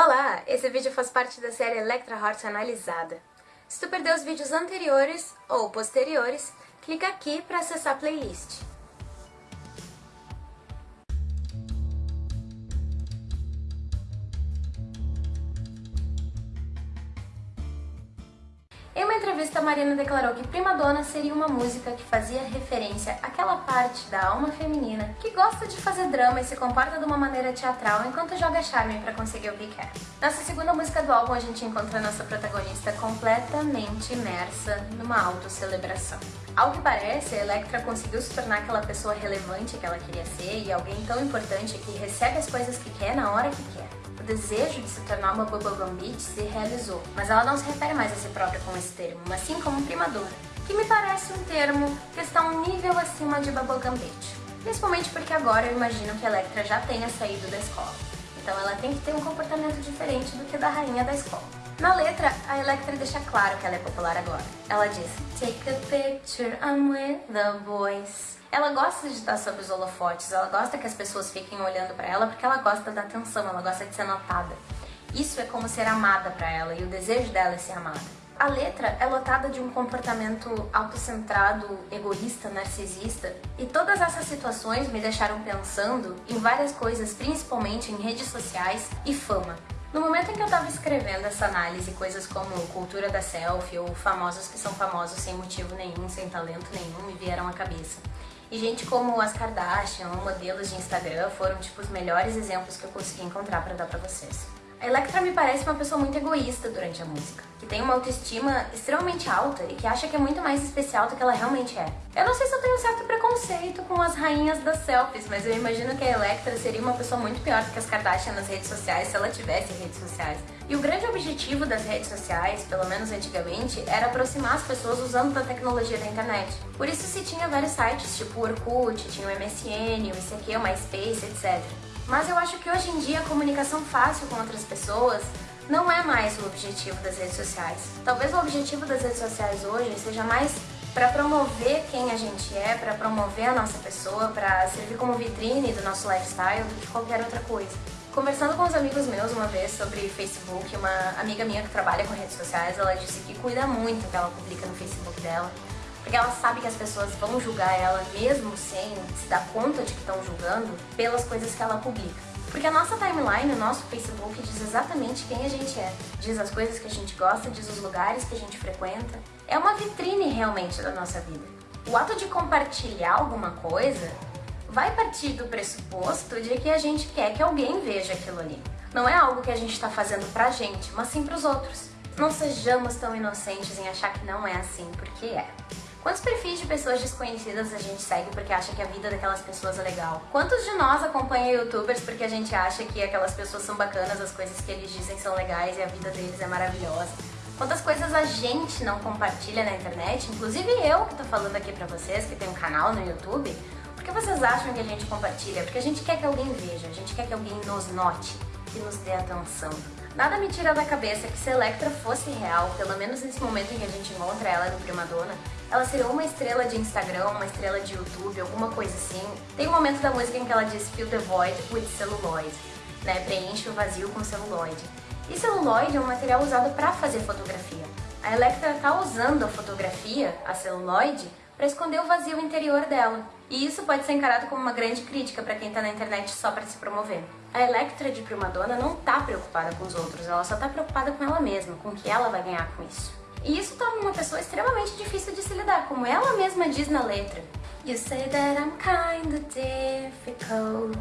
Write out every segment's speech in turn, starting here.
Olá! Esse vídeo faz parte da série Electra Heart Analisada. Se tu perdeu os vídeos anteriores ou posteriores, clica aqui para acessar a playlist. Em uma entrevista, Marina declarou que Prima Donna seria uma música que fazia referência àquela parte da alma feminina que gosta de fazer drama e se comporta de uma maneira teatral enquanto joga charme para conseguir o que quer. Nessa segunda música do álbum, a gente encontra nossa protagonista completamente imersa numa autocelebração. Ao que parece, a Electra conseguiu se tornar aquela pessoa relevante que ela queria ser e alguém tão importante que recebe as coisas que quer na hora que quer desejo de se tornar uma bubblegum bitch se realizou, mas ela não se refere mais a si própria com esse termo, mas sim como primadora, que me parece um termo que está um nível acima de bubblegum bitch. Principalmente porque agora eu imagino que a Electra já tenha saído da escola, então ela tem que ter um comportamento diferente do que da rainha da escola. Na letra, a Electra deixa claro que ela é popular agora. Ela diz, Take a picture, I'm with the boys. Ela gosta de estar sob os holofotes, ela gosta que as pessoas fiquem olhando para ela porque ela gosta da atenção, ela gosta de ser notada. Isso é como ser amada para ela e o desejo dela é ser amada. A letra é lotada de um comportamento autocentrado, egoísta, narcisista, e todas essas situações me deixaram pensando em várias coisas, principalmente em redes sociais e fama. No momento em que eu estava escrevendo essa análise, coisas como cultura da selfie ou famosos que são famosos sem motivo nenhum, sem talento nenhum, me vieram à cabeça. E gente como as Kardashian ou modelos de Instagram foram tipo os melhores exemplos que eu consegui encontrar para dar para vocês. A Electra me parece uma pessoa muito egoísta durante a música, que tem uma autoestima extremamente alta e que acha que é muito mais especial do que ela realmente é. Eu não sei se eu tenho certo preconceito com as rainhas das selfies, mas eu imagino que a Electra seria uma pessoa muito pior do que as Kardashian nas redes sociais se ela tivesse redes sociais. E o grande objetivo das redes sociais, pelo menos antigamente, era aproximar as pessoas usando a tecnologia da internet. Por isso se tinha vários sites, tipo o Orkut, tinha o MSN, o ICQ, o MySpace, etc. Mas eu acho que hoje em dia a comunicação fácil com outras pessoas não é mais o objetivo das redes sociais. Talvez o objetivo das redes sociais hoje seja mais para promover quem a gente é, para promover a nossa pessoa, para servir como vitrine do nosso lifestyle do que qualquer outra coisa. Conversando com os amigos meus uma vez sobre Facebook, uma amiga minha que trabalha com redes sociais, ela disse que cuida muito do que ela publica no Facebook dela, porque ela sabe que as pessoas vão julgar ela mesmo sem se dar conta de que estão julgando pelas coisas que ela publica. Porque a nossa timeline, o nosso Facebook, diz exatamente quem a gente é. Diz as coisas que a gente gosta, diz os lugares que a gente frequenta. É uma vitrine realmente da nossa vida. O ato de compartilhar alguma coisa vai partir do pressuposto de que a gente quer que alguém veja aquilo ali. Não é algo que a gente está fazendo pra gente, mas sim pros outros. Não sejamos tão inocentes em achar que não é assim, porque é. Quantos perfis de pessoas desconhecidas a gente segue porque acha que a vida daquelas pessoas é legal? Quantos de nós acompanham youtubers porque a gente acha que aquelas pessoas são bacanas, as coisas que eles dizem são legais e a vida deles é maravilhosa? Quantas coisas a gente não compartilha na internet, inclusive eu que tô falando aqui pra vocês, que tem um canal no YouTube, por que vocês acham que a gente compartilha? Porque a gente quer que alguém veja, a gente quer que alguém nos note, que nos dê atenção. Nada me tira da cabeça que se Electra fosse real, pelo menos nesse momento em que a gente encontra ela no Primadona, ela seria uma estrela de Instagram, uma estrela de YouTube, alguma coisa assim. Tem um momento da música em que ela diz Fill the void with celluloid, né? Preenche o vazio com celuloide. E celuloide é um material usado para fazer fotografia. A Electra está usando a fotografia, a celuloide, para esconder o vazio interior dela. E isso pode ser encarado como uma grande crítica para quem está na internet só para se promover. A Electra de Primadonna não está preocupada com os outros, ela só está preocupada com ela mesma, com o que ela vai ganhar com isso. E isso torna uma pessoa extremamente difícil de se lidar, como ela mesma diz na letra. You say that I'm kinda difficult,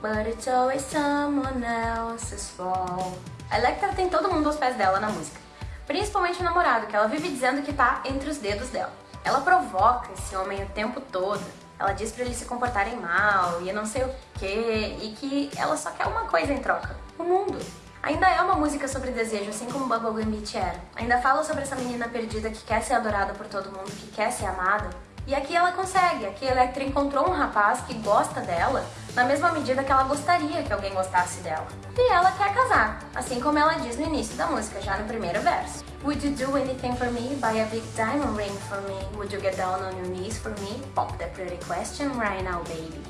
but it's always someone else's fault. A Electra tem todo mundo aos pés dela na música, principalmente o namorado, que ela vive dizendo que tá entre os dedos dela. Ela provoca esse homem o tempo todo. Ela diz para eles se comportarem mal e não sei o que, e que ela só quer uma coisa em troca, o mundo. Ainda é uma música sobre desejo, assim como Bubblegum Beach era. Ainda fala sobre essa menina perdida que quer ser adorada por todo mundo, que quer ser amada. E aqui ela consegue, aqui a Electra encontrou um rapaz que gosta dela na mesma medida que ela gostaria que alguém gostasse dela. E ela quer casar, assim como ela diz no início da música, já no primeiro verso. Would you do anything for me? Buy a big diamond ring for me? Would you get down on your knees for me? Pop that pretty question right now, baby.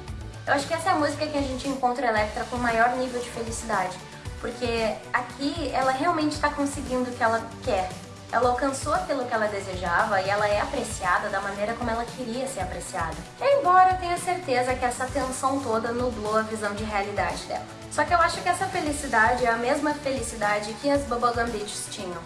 Eu acho que essa é a música que a gente encontra Electra com maior nível de felicidade. porque aqui ela realmente está conseguindo o que ela quer. Ela alcançou aquilo que ela desejava e ela é apreciada da maneira como ela queria ser apreciada. Embora eu tenha certeza que essa tensão toda nublou a visão de realidade dela. Só que eu acho que essa felicidade é a mesma felicidade que as Bubblegum Bitches tinham.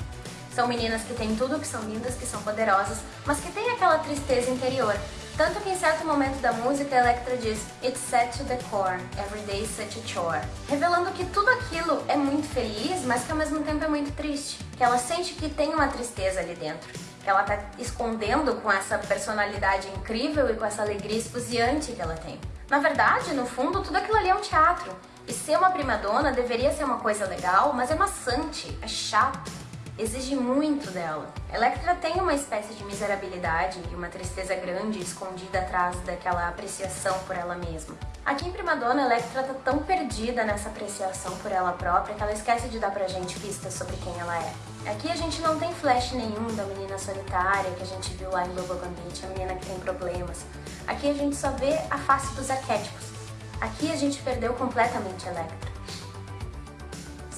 São meninas que têm tudo, que são lindas, que são poderosas, mas que têm aquela tristeza interior. Tanto que em certo momento da música, Electra diz It's set to the core, every day such a chore. Revelando que tudo aquilo é muito feliz, mas que ao mesmo tempo é muito triste. Que ela sente que tem uma tristeza ali dentro. Que ela tá escondendo com essa personalidade incrível e com essa alegria esfuziante que ela tem. Na verdade, no fundo, tudo aquilo ali é um teatro. E ser uma prima dona deveria ser uma coisa legal, mas é maçante, é chato exige muito dela. Electra tem uma espécie de miserabilidade e uma tristeza grande escondida atrás daquela apreciação por ela mesma. Aqui em Primadonna, Electra tá tão perdida nessa apreciação por ela própria que ela esquece de dar pra gente pistas sobre quem ela é. Aqui a gente não tem flash nenhum da menina solitária que a gente viu lá em Lobo Gambit, a menina que tem problemas. Aqui a gente só vê a face dos arquétipos. Aqui a gente perdeu completamente Electra.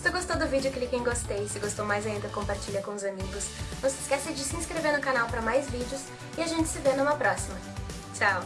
Se gostou do vídeo, clique em gostei. Se gostou mais ainda, compartilha com os amigos. Não se esqueça de se inscrever no canal para mais vídeos e a gente se vê numa próxima. Tchau!